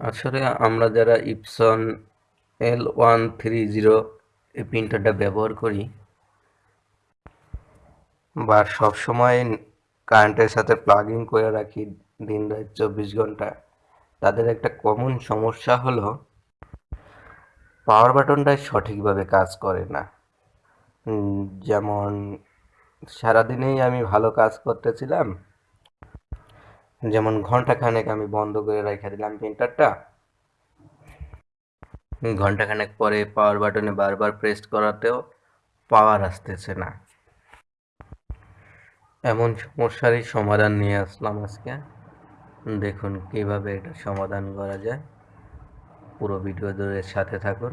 আসলে আমরা যারা Epson L one three zero এই প্রিন্টারটা ব্যবহার করি বা সবসময় কারেন্টের সাথে প্লাগিং করে রাখি দিন রাত চব্বিশ ঘণ্টা, তাদের একটা কমন সমস্যা হলো পাওয়ার বাটনটা সঠিকভাবে কাজ করে না। যেমন সারাদিনেই আমি ভালো কাজ করতেছিলাম যেমন ঘণ্টা খানেক আমি বন্ধ করে রেখে দিলাম প্রিন্টারটা। ঘণ্টা খানেক পরে পাওয়ার বাটনে বারবার প্রেস করাতেও পাওয়ার আসতেছে না। এমন সমস্যারই সমাধান নিয়ে আসলাম আজকে। দেখুন কীভাবে এটা সমাধান করা যায়। পুরো ভিডিও ধরে সাথে থাকুন।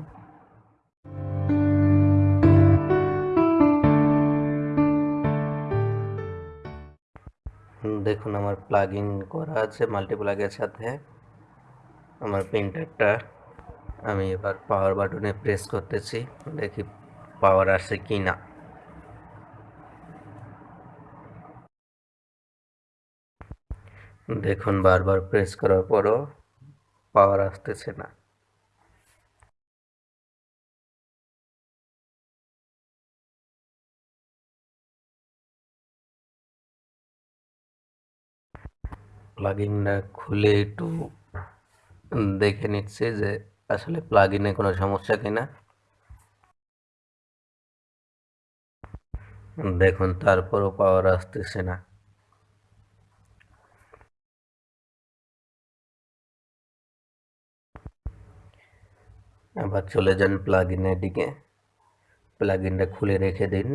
দেখুন, আমার প্লাগ ইন করা আছে মাল্টিপ্লাগের সাথে। আমার প্রিন্টারটা আমি এবার পাওয়ার বাটনে প্রেস করতেছি, দেখি পাওয়ার আসে কি না দেখুন, বারবার প্রেস করার পরও পাওয়ার আসতেছে না। প্লাগিনটা খুলে একটু দেখে নিচ্ছি যে আসলে প্লাগিনে কোনো সমস্যা কিনা। দেখুন, তারপরও পাওয়ার আসতেছে না। আবার চলে যান প্লাগিনের দিকে। প্লাগিনটা খুলে রেখে দিন।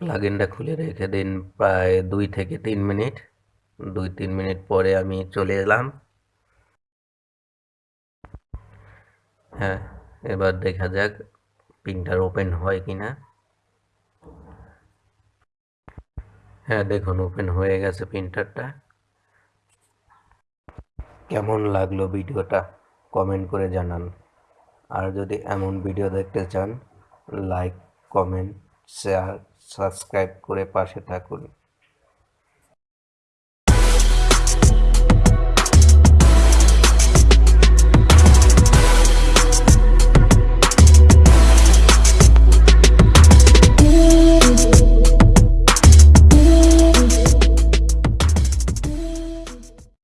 প্লাগিনটা খুলে রেখে দিন প্রায় দুই থেকে তিন মিনিট। দুই তিন মিনিট পরে আমি চলে এলাম। হ্যাঁ এবার দেখা যাক প্রিন্টার ওপেন হয় কিনা। হ্যাঁ দেখুন, ওপেন হয়ে গেছে প্রিন্টারটা কেমন লাগল ভিডিওটা কমেন্ট করে জানান। আর যদি এমন ভিডিও দেখতে চান, লাইক, কমেন্ট, শেয়ার সাবস্ক্রাইব করে পাশে থাকুন।